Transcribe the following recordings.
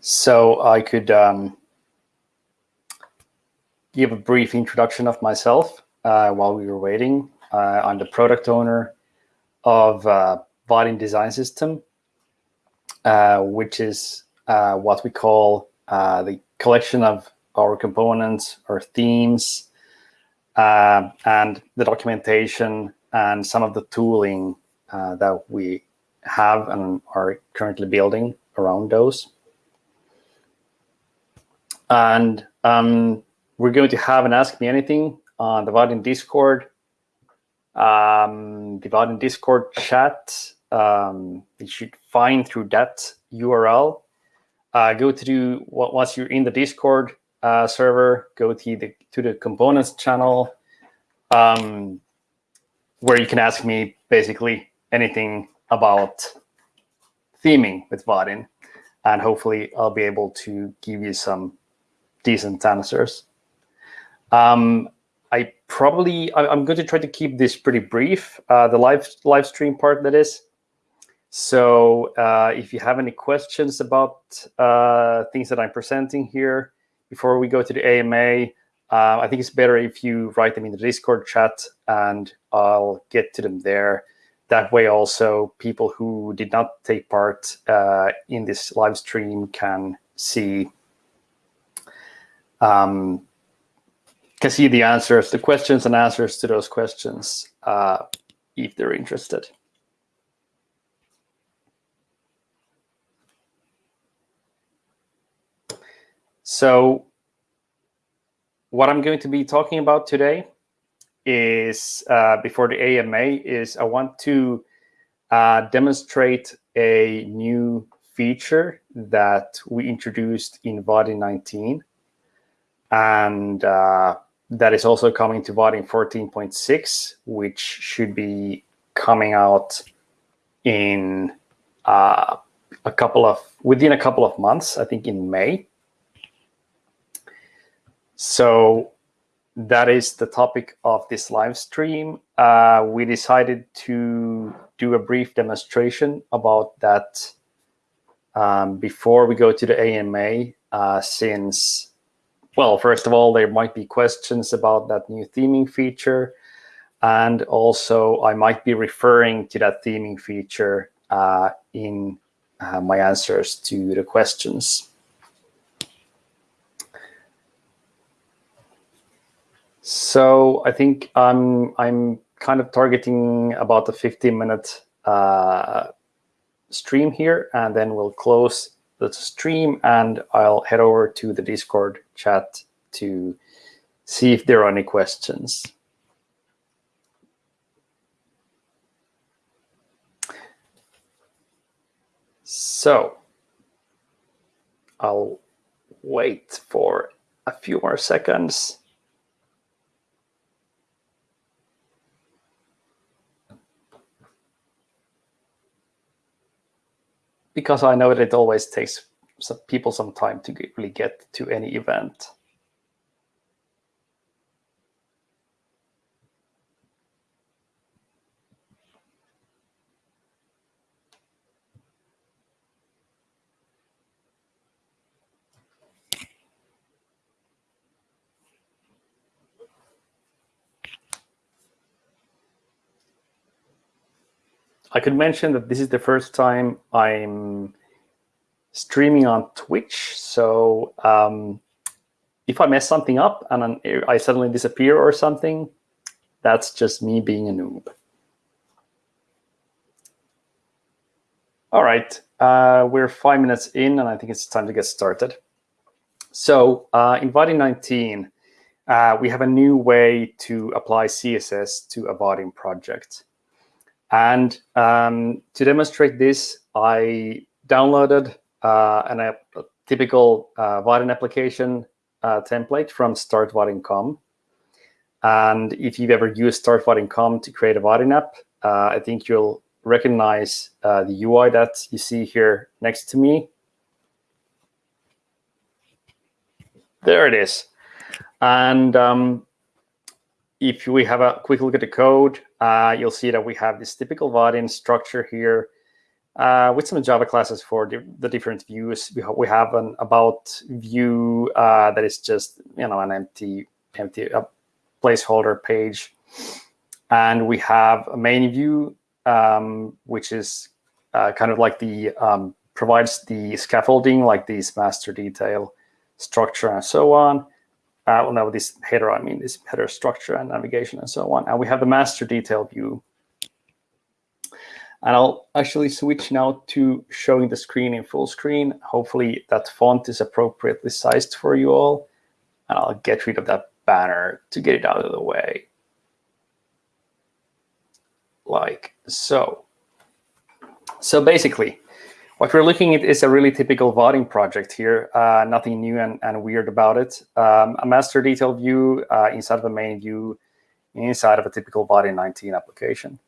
So I could um, give a brief introduction of myself uh, while we were waiting. Uh, I'm the product owner of uh, Design System, uh, which is uh, what we call uh, the collection of our components, our themes, uh, and the documentation and some of the tooling that we have and are currently building around those. And um, we're going to have an Ask Me Anything on the Vaadin Discord. Um, the Discord chat, um, you should find through that URL. Uh, go to the, once you're in the Discord uh, server, go to the, to the components channel, um, where you can ask me basically anything about theming with Vaadin. And hopefully I'll be able to give you some decent answers. Um, I probably, I, am going to try to keep this pretty brief, uh, the live, live stream part that is. So uh, if you have any questions about uh, things that I'm presenting here, before we go to the AMA, uh, I think it's better if you write them in the Discord chat and I'll get to them there. That way also people who did not take part uh, in this live stream can see um, can see the answers, the questions and answers to those questions uh, if they're interested. So what I'm going to be talking about today is, uh, before the AMA, is I want to uh, demonstrate a new feature that we introduced in Vaadin 19. And uh, that is also coming to Vaadin 14.6, which should be coming out in uh, a couple of within a couple of months, I think in May. So that is the topic of this live stream. Uh, we decided to do a brief demonstration about that um, before we go to the AMA, uh, since well, first of all, there might be questions about that new theming feature. And also, I might be referring to that theming feature uh, in uh, my answers to the questions. So I think I'm, I'm kind of targeting about a 15 minute uh, stream here, and then we'll close the stream and I'll head over to the Discord chat to see if there are any questions. So I'll wait for a few more seconds. Because I know that it always takes some people some time to really get to any event. I could mention that this is the first time I'm streaming on Twitch. So um, if I mess something up and I suddenly disappear or something, that's just me being a noob. All right, uh, we're five minutes in, and I think it's time to get started. So uh, in Vaadin 19, uh, we have a new way to apply CSS to a Vaadin project. And um, to demonstrate this, I downloaded uh, an, a typical uh, application uh, template from startvaadin.com. And if you've ever used startvaadin.com to create a Vaadin app, uh, I think you'll recognize uh, the UI that you see here next to me. There it is. And um, if we have a quick look at the code, uh, you'll see that we have this typical Vaadin structure here uh, with some Java classes for the, the different views. We, ha we have an about view uh, that is just you know an empty empty uh, placeholder page, and we have a main view um, which is uh, kind of like the um, provides the scaffolding like this master detail structure and so on. Uh, well, no, this header, I mean, this header structure and navigation and so on. And we have the master detail view. And I'll actually switch now to showing the screen in full screen. Hopefully that font is appropriately sized for you all. And I'll get rid of that banner to get it out of the way. Like so. So basically, what we're looking at is a really typical Vaadin project here, uh, nothing new and, and, weird about it. Um, a master detail view uh, inside of a main view inside of a typical Vaadin 19 application.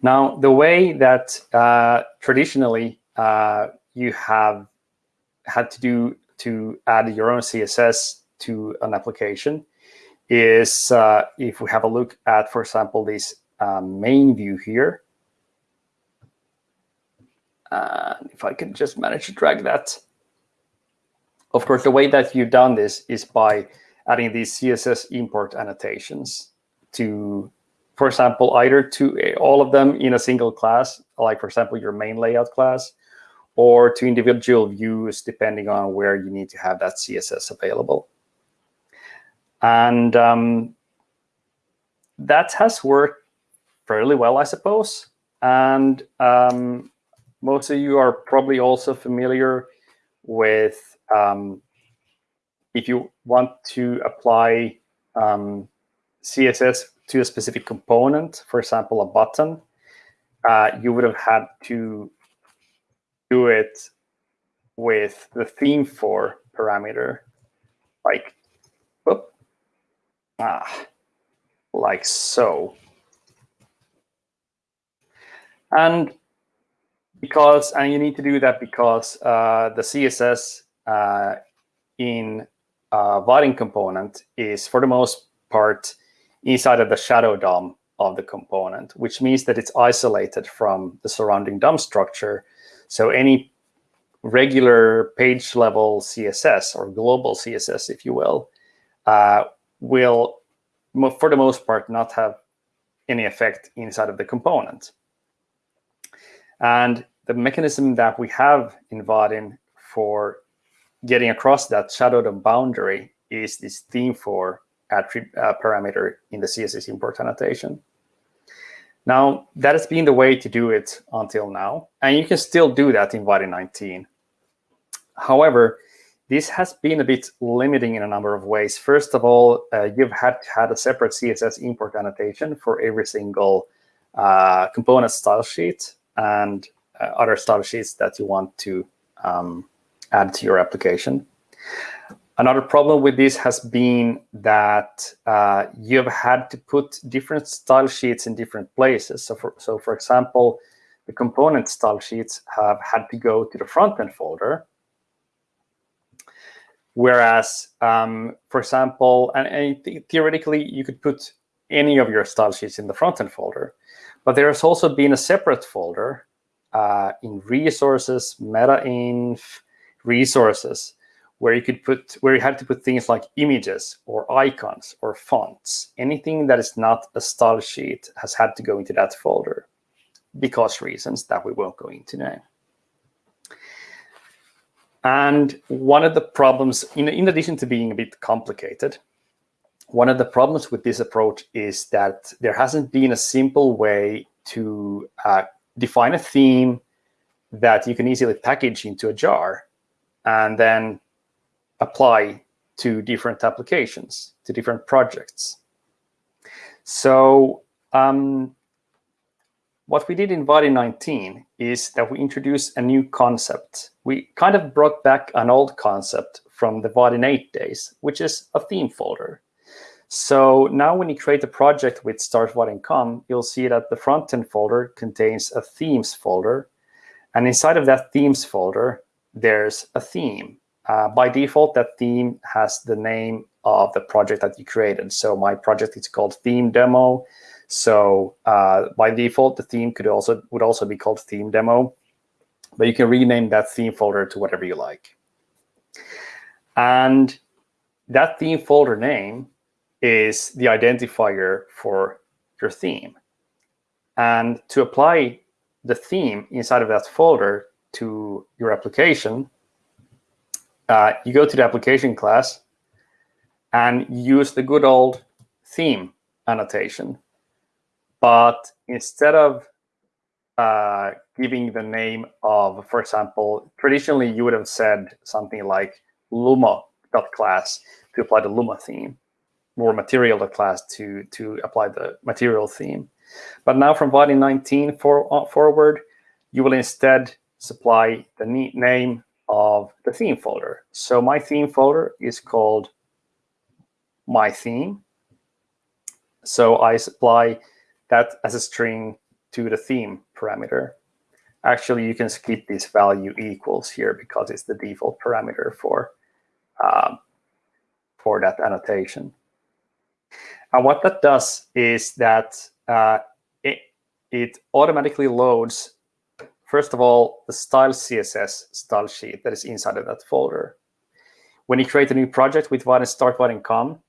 Now, the way that uh, traditionally uh, you have had to do to add your own CSS to an application is uh, if we have a look at, for example, this um, main view here, and if I can just manage to drag that. Of course, the way that you've done this is by adding these CSS import annotations to, for example, either to all of them in a single class, like, for example, your main layout class, or to individual views, depending on where you need to have that CSS available. And um, that has worked fairly well, I suppose. And um, most of you are probably also familiar with um, if you want to apply um, CSS to a specific component, for example, a button, uh, you would have had to do it with the theme for parameter, like, whoop, ah, like so. And because and you need to do that because uh, the CSS uh, in uh, Vaadin component is for the most part inside of the shadow DOM of the component, which means that it's isolated from the surrounding DOM structure. So any regular page level CSS or global CSS, if you will, uh, will, for the most part, not have any effect inside of the component. And the mechanism that we have in Vaadin for getting across that shadow DOM boundary is this theme for attribute uh, parameter in the CSS import annotation. Now, that has been the way to do it until now, and you can still do that in Vaadin 19. However, this has been a bit limiting in a number of ways. First of all, uh, you've had had a separate CSS import annotation for every single uh, component style sheet, and other style sheets that you want to um, add to your application. Another problem with this has been that uh, you've had to put different style sheets in different places. So for, so for example, the component style sheets have had to go to the front-end folder. Whereas, um, for example, and, and, theoretically, you could put any of your style sheets in the front-end folder. But there has also been a separate folder uh, in resources, meta-inf, resources, where you could put, where you had to put things like images or icons or fonts. Anything that is not a style sheet has had to go into that folder because reasons that we won't go into now. And one of the problems, in, in addition to being a bit complicated, one of the problems with this approach is that there hasn't been a simple way to uh, define a theme that you can easily package into a jar and then apply to different applications, to different projects. So um, what we did in Vaadin 19 is that we introduced a new concept. We kind of brought back an old concept from the Vaadin 8 days, which is a theme folder. So now when you create a project with start.vaadin.com, you'll see that the front-end folder contains a themes folder. And inside of that themes folder, there's a theme. Uh, by default, that theme has the name of the project that you created. So my project is called theme demo. So uh, by default, the theme could also would also be called theme demo, but you can rename that theme folder to whatever you like. And that theme folder name is the identifier for your theme. And to apply the theme inside of that folder to your application, uh, you go to the application class and use the good old theme annotation. But instead of uh, giving the name of, for example, traditionally you would have said something like lumo.class to apply the lumo theme, or material.class to, class to to apply the material theme. But now from Vaadin 19 for, uh, forward, you will instead supply the name of the theme folder. So my theme folder is called my theme. So I supply that as a string to the theme parameter. Actually, you can skip this value equals here because it's the default parameter for, um, for that annotation. And what that does is that uh, it, it automatically loads, first of all, the style CSS style sheet that is inside of that folder. When you create a new project with Vaadin start Vaadin com,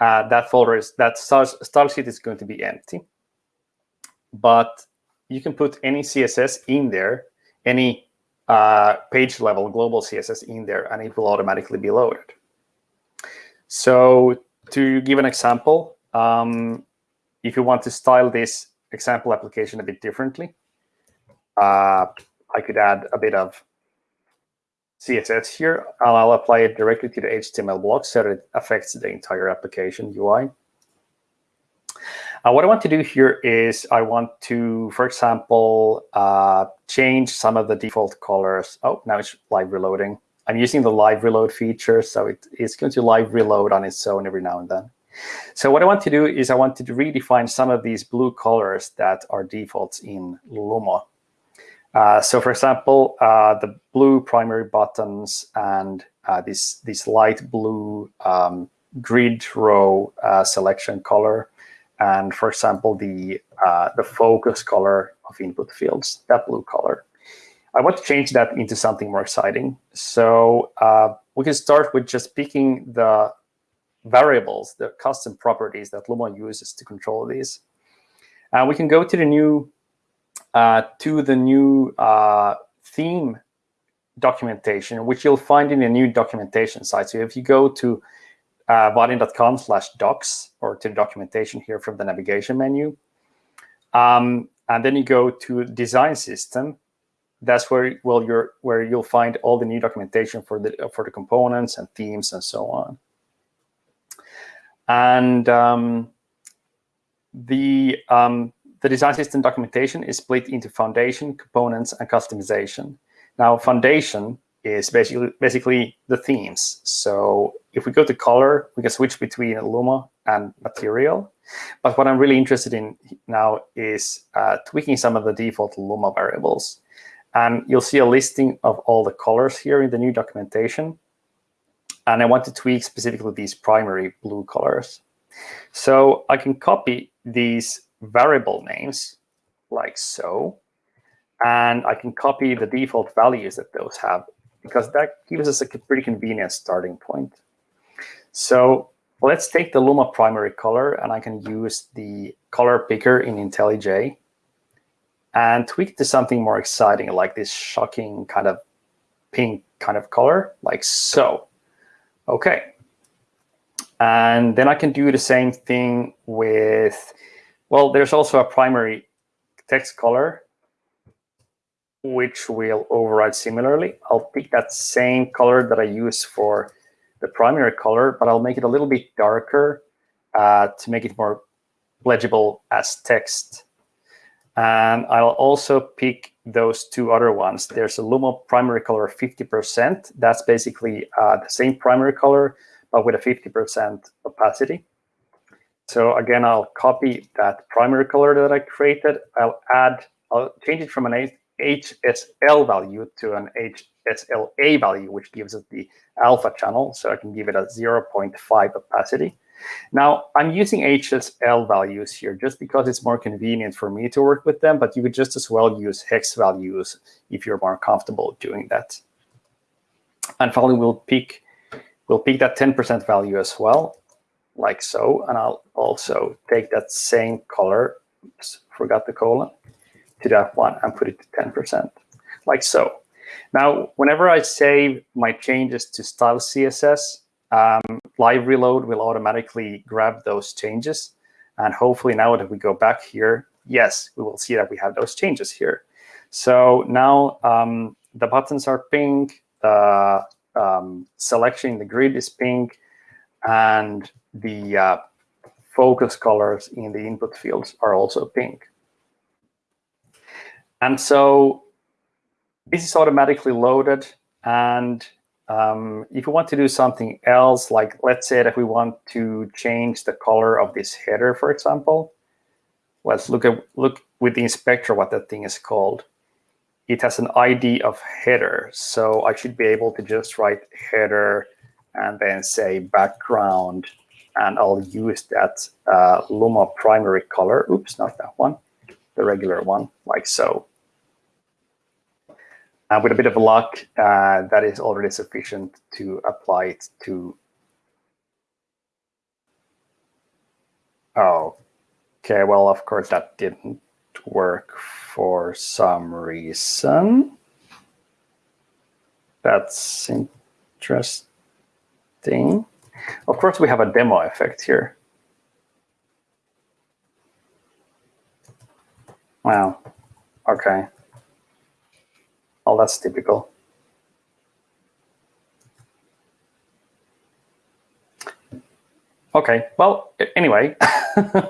uh, that folder is that style, style sheet is going to be empty. But you can put any CSS in there, any uh, page level global CSS in there, and it will automatically be loaded. So to give an example, um, if you want to style this example application a bit differently, uh, I could add a bit of CSS here, and I'll apply it directly to the HTML block so that it affects the entire application UI. Uh, what I want to do here is I want to, for example, uh, change some of the default colors. Oh, now it's live reloading. I'm using the live reload feature, so it, it's going to live reload on its own every now and then. So what I want to do is I want to redefine some of these blue colors that are defaults in Lumo. Uh, so for example, uh, the blue primary buttons and uh, this, this light blue um, grid row uh, selection color, and for example, the, uh, the focus color of input fields, that blue color. I want to change that into something more exciting. So uh, we can start with just picking the variables, the custom properties that Lumo uses to control these. And we can go to the new uh, to the new uh, theme documentation, which you'll find in the new documentation site. So if you go to uh, vaadin.com slash docs or to the documentation here from the navigation menu, um, and then you go to design system, that's where well you're where you'll find all the new documentation for the for the components and themes and so on. And um, the um, the design system documentation is split into foundation, components, and customization. Now, foundation is basically basically the themes. So if we go to color, we can switch between Lumo and material. But what I'm really interested in now is uh, tweaking some of the default Lumo variables. And you'll see a listing of all the colors here in the new documentation. And I want to tweak specifically these primary blue colors. So I can copy these variable names like so. And I can copy the default values that those have because that gives us a pretty convenient starting point. So let's take the Lumo primary color, and I can use the color picker in IntelliJ and tweak to something more exciting, like this shocking kind of pink kind of color, like so. OK. And then I can do the same thing with, well, there's also a primary text color, which will override similarly. I'll pick that same color that I use for the primary color, but I'll make it a little bit darker uh, to make it more legible as text. And I'll also pick those two other ones. There's a Lumo primary color 50%. That's basically uh, the same primary color, but with a 50% opacity. So again, I'll copy that primary color that I created. I'll add, I'll change it from an HSL value to an HSLA value, which gives us the alpha channel. So I can give it a 0.5 opacity. Now, I'm using HSL values here just because it's more convenient for me to work with them, but you could just as well use hex values if you're more comfortable doing that. And finally, we'll pick, we'll pick that 10% value as well, like so. And I'll also take that same color, oops, forgot the colon, to that one and put it to 10%, like so. Now, whenever I save my changes to style CSS, um, live reload will automatically grab those changes. And hopefully now that we go back here, yes, we will see that we have those changes here. So now um, the buttons are pink, the um, selection in the grid is pink, and the uh, focus colors in the input fields are also pink. And so this is automatically loaded. And um, if we want to do something else, like let's say that we want to change the color of this header, for example, let's look at look with the inspector what that thing is called. It has an ID of header, so I should be able to just write header and then say background, and I'll use that uh, Lumo primary color. Oops, not that one, the regular one, like so. And with a bit of luck, uh, that is already sufficient to apply it to. Oh, okay. Well, of course, that didn't work for some reason. That's interesting. Of course, we have a demo effect here. Wow. Okay. Oh, that's typical. Okay, well, anyway,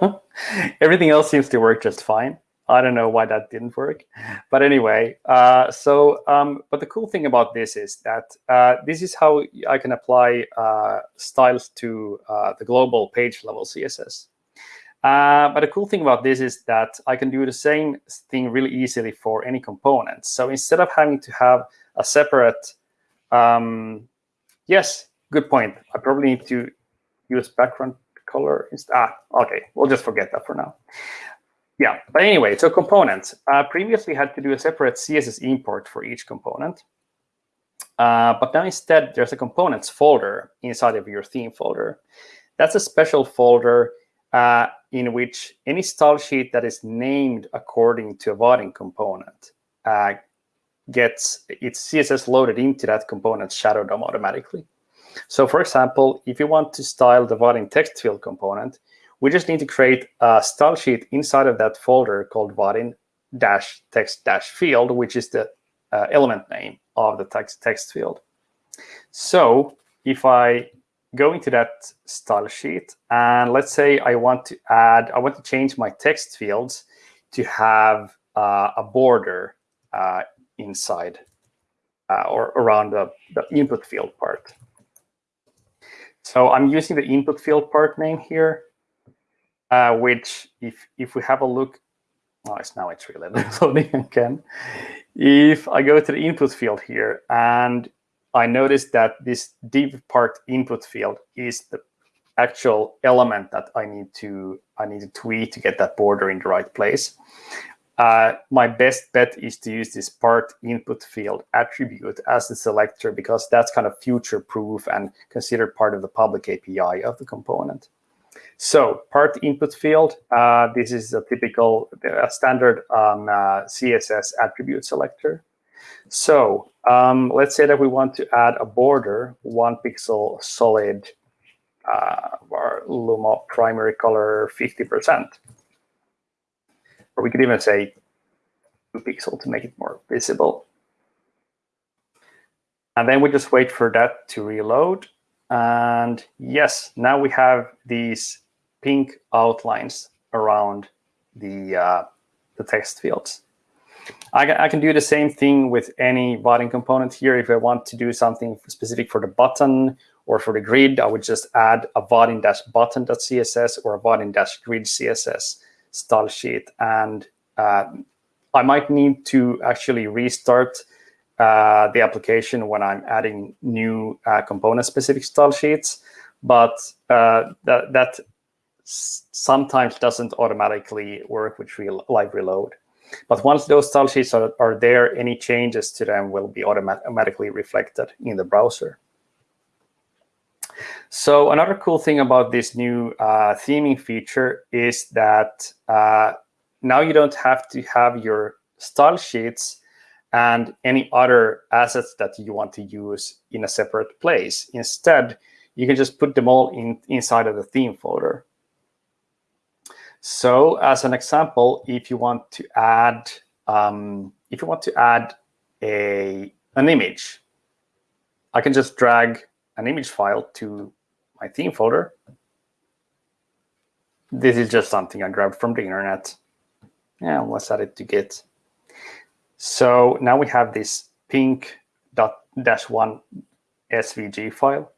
everything else seems to work just fine. I don't know why that didn't work. But anyway, uh, so, um, but the cool thing about this is that uh, this is how I can apply uh, styles to uh, the global page level CSS. Uh, but the cool thing about this is that I can do the same thing really easily for any component. So instead of having to have a separate, um, yes, good point. I probably need to use background color. Ah, okay, we'll just forget that for now. Yeah, but anyway, so components. Uh, previously had to do a separate CSS import for each component. Uh, but now instead, there's a components folder inside of your theme folder. That's a special folder uh, in which any style sheet that is named according to a Vaadin component uh, gets its CSS loaded into that component's shadow DOM automatically. So for example, if you want to style the Vaadin text field component, we just need to create a style sheet inside of that folder called Vaadin dash text dash field, which is the uh, element name of the text text field. So if I go into that style sheet, and let's say I want to add, I want to change my text fields to have uh, a border uh, inside uh, or around the, the input field part. So I'm using the input field part name here, uh, which if if we have a look, oh, it's now it's really loading again. If I go to the input field here and I noticed that this div part input field is the actual element that I need to I need to tweak to get that border in the right place. Uh, my best bet is to use this part input field attribute as the selector because that's kind of future proof and considered part of the public API of the component. So part input field, uh, this is a typical a standard um, uh, CSS attribute selector. So um, let's say that we want to add a border, one pixel solid, uh, our Lumo primary color 50%. Or we could even say two pixel to make it more visible. And then we just wait for that to reload. And yes, now we have these pink outlines around the, uh, the text fields. I, I can do the same thing with any Vaadin component here. If I want to do something specific for the button or for the grid, I would just add a vaadin-button.css or a vaadin-grid CSS style sheet. And uh, I might need to actually restart uh, the application when I'm adding new uh, component-specific style sheets, but uh, that, that sometimes doesn't automatically work with real live reload. But once those style sheets are, are there, any changes to them will be automatically reflected in the browser. So another cool thing about this new uh, theming feature is that uh, now you don't have to have your style sheets and any other assets that you want to use in a separate place. Instead, you can just put them all in inside of the theme folder. So as an example, if you want to add um, if you want to add a an image, I can just drag an image file to my theme folder. This is just something I grabbed from the internet. Yeah, let's add it to Git. So now we have this pink dot dash one SVG file.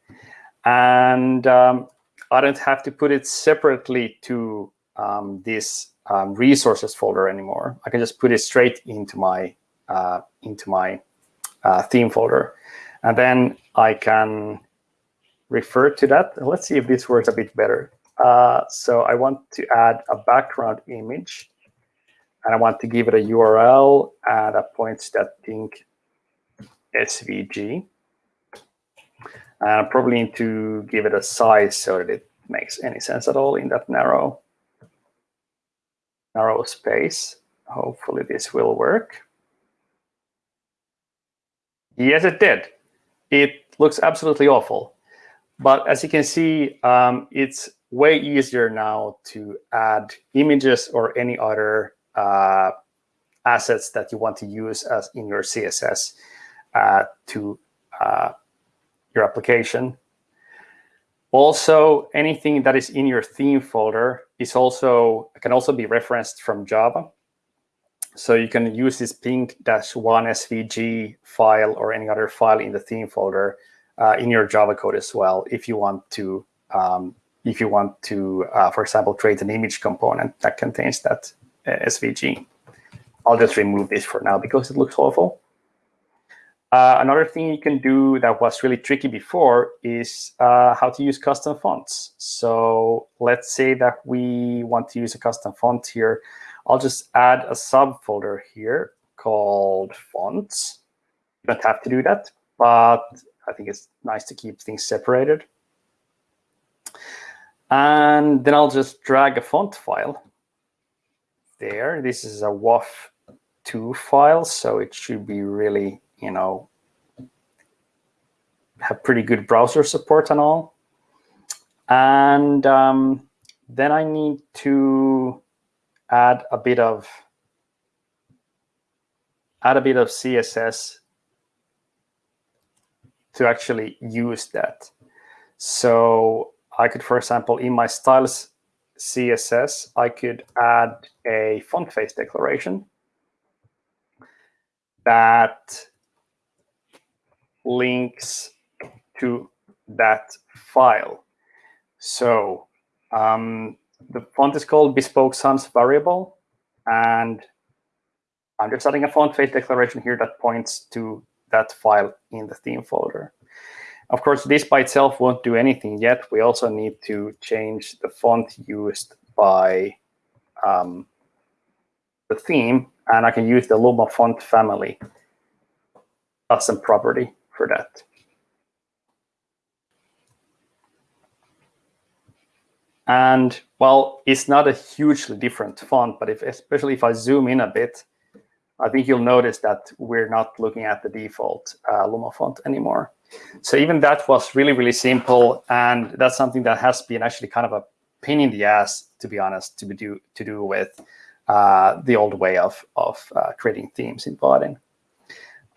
And um, I don't have to put it separately to um, this um, resources folder anymore. I can just put it straight into my uh, into my uh, theme folder, and then I can refer to that. Let's see if this works a bit better. Uh, so I want to add a background image, and I want to give it a URL and a points that SVG. And I probably need to give it a size so that it makes any sense at all in that narrow narrow space. Hopefully this will work. Yes, it did. It looks absolutely awful. But as you can see, um, it's way easier now to add images or any other uh, assets that you want to use as in your CSS uh, to uh, your application. Also, anything that is in your theme folder is also can also be referenced from Java. So you can use this pink-1 SVG file or any other file in the theme folder uh, in your Java code as well if you want to um, if you want to, uh, for example, create an image component that contains that uh, SVG. I'll just remove this for now because it looks awful. Uh, another thing you can do that was really tricky before is uh, how to use custom fonts. So let's say that we want to use a custom font here. I'll just add a subfolder here called fonts. You don't have to do that, but I think it's nice to keep things separated. And then I'll just drag a font file there. This is a WOFF2 file, so it should be really you know, have pretty good browser support and all. And um, then I need to add a bit of add a bit of CSS to actually use that. So I could, for example, in my styles CSS, I could add a font face declaration that links to that file. So um, the font is called Bespoke Sans variable, and I'm just adding a font face declaration here that points to that file in the theme folder. Of course, this by itself won't do anything yet. We also need to change the font used by um, the theme, and I can use the Lumo font family custom property for that. And well, it's not a hugely different font, but if especially if I zoom in a bit, I think you'll notice that we're not looking at the default uh, Lumo font anymore. So even that was really, really simple. And that's something that has been actually kind of a pain in the ass, to be honest, to be do to do with uh, the old way of, of uh, creating themes in Vaadin.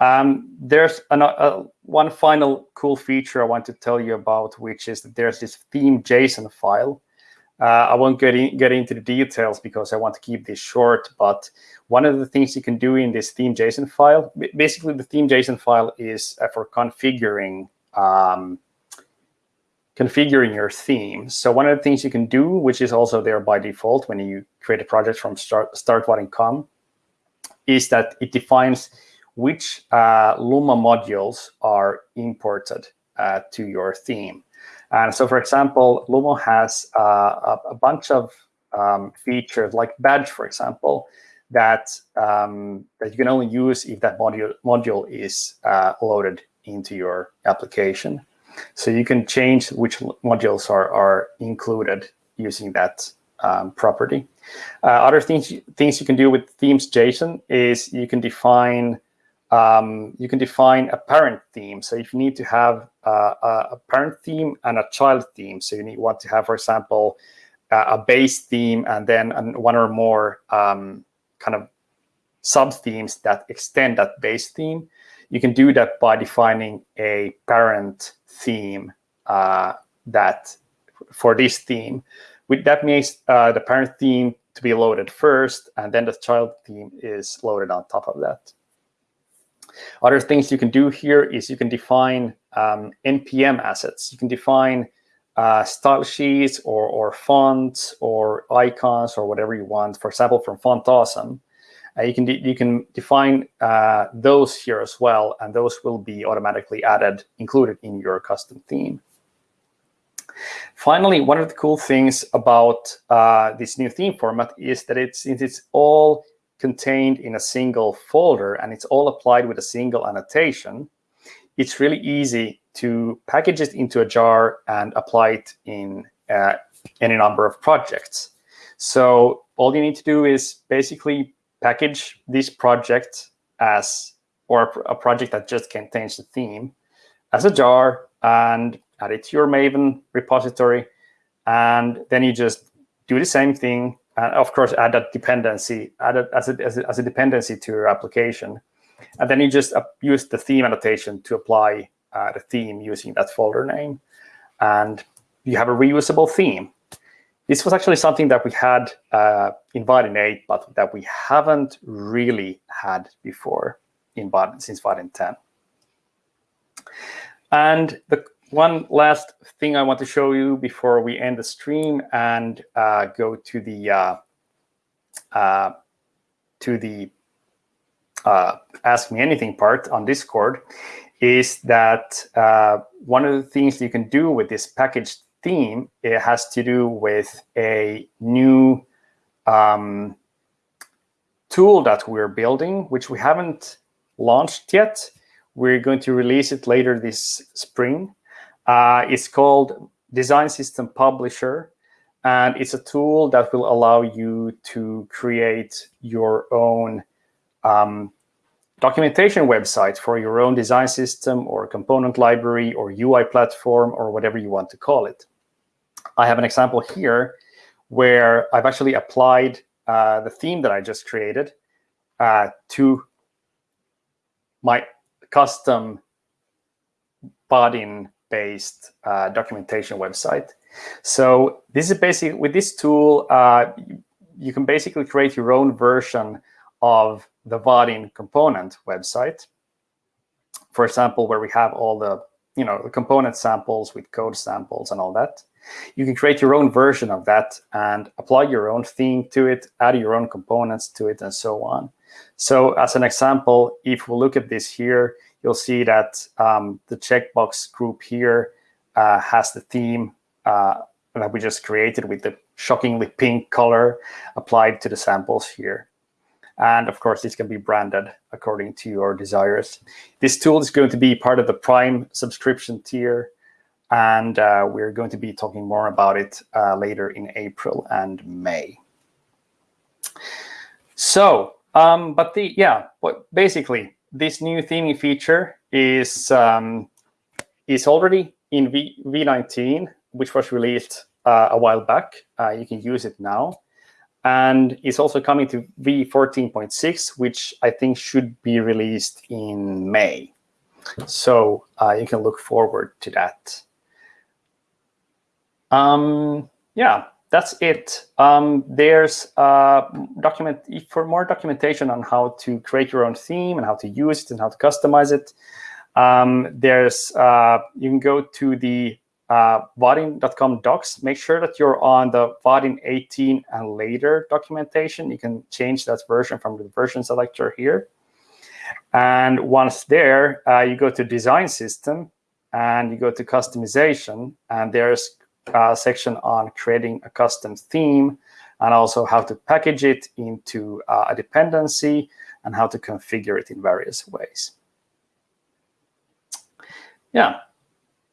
Um, there's an, uh, one final cool feature I want to tell you about, which is that there's this theme JSON file. Uh, I won't get, in, get into the details because I want to keep this short, but one of the things you can do in this theme JSON file, basically the theme JSON file is uh, for configuring um, configuring your theme. So one of the things you can do, which is also there by default when you create a project from start, startvaadin.com, is that it defines which uh, Lumo modules are imported uh, to your theme. And so, for example, Lumo has uh, a, a, bunch of um, features like badge, for example, that um, that you can only use if that module module is uh, loaded into your application. So you can change which modules are are included using that um, property. Uh, other things things you can do with themes JSON is you can define um, you can define a parent theme. So if you need to have uh, a parent theme and a child theme, so you need want to have, for example, a base theme and then one or more um, kind of sub themes that extend that base theme, you can do that by defining a parent theme uh, that for this theme. With that means uh, the parent theme to be loaded first, and then the child theme is loaded on top of that. Other things you can do here is you can define um, NPM assets. You can define uh, style sheets or, or fonts or icons or whatever you want. For example, from Font Awesome, uh, you can you can define uh, those here as well, and those will be automatically added, included in your custom theme. Finally, one of the cool things about uh, this new theme format is that it's since it's all contained in a single folder and it's all applied with a single annotation, it's really easy to package it into a jar and apply it in uh, any number of projects. So all you need to do is basically package this project as, or a project that just contains the theme as a jar and add it to your Maven repository. And then you just do the same thing and of course add that dependency, add it as a, as a, as a dependency to your application. And then you just use the theme annotation to apply uh, the theme using that folder name. And you have a reusable theme. This was actually something that we had uh, in Vaadin 8, but that we haven't really had before in Vaadin, since Vaadin 10. And the one last thing I want to show you before we end the stream and uh, go to the uh, uh, to the uh, Ask Me Anything part on Discord is that uh, one of the things you can do with this packaged theme it has to do with a new um, tool that we're building, which we haven't launched yet. We're going to release it later this spring. Uh, it's called Design System Publisher, and it's a tool that will allow you to create your own um, documentation website for your own design system or component library or UI platform or whatever you want to call it. I have an example here where I've actually applied uh, the theme that I just created uh, to my custom Vaadin based uh, documentation website. So this is basically, with this tool, uh, you, can basically create your own version of the Vaadin component website. For example, where we have all the, you know, the component samples with code samples and all that. You can create your own version of that and apply your own theme to it, add your own components to it, and so on. So as an example, if we look at this here, you'll see that um, the checkbox group here uh, has the theme uh, that we just created with the shockingly pink color applied to the samples here. And of course, this can be branded according to your desires. This tool is going to be part of the Prime subscription tier. And uh, we're going to be talking more about it uh, later in April and May. So, um, but the, yeah, but basically, this new theming feature is um, is already in v, V19, which was released uh, a while back. Uh, you can use it now. And it's also coming to V14.6, which I think should be released in May. So uh, you can look forward to that. Um, yeah, that's it. Um, there's uh, document for more documentation on how to create your own theme and how to use it and how to customize it. Um, there's uh, you can go to the uh, docs. Make sure that you're on the Vaadin 18 and later documentation. You can change that version from the version selector here. And once there, uh, you go to design system and you go to customization and there's a section on creating a custom theme and also how to package it into uh, a dependency and how to configure it in various ways. Yeah,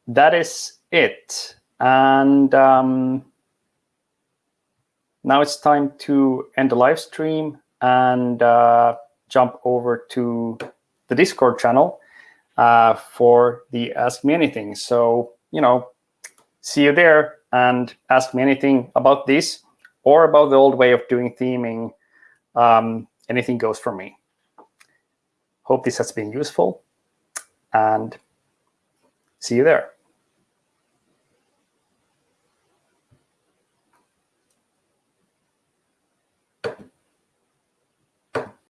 that is it. And um, now it's time to end the live stream and uh, jump over to the Discord channel uh, for the Ask Me Anything. So, you know, see you there and ask me anything about this or about the old way of doing theming. Um, anything goes for me. Hope this has been useful and see you there.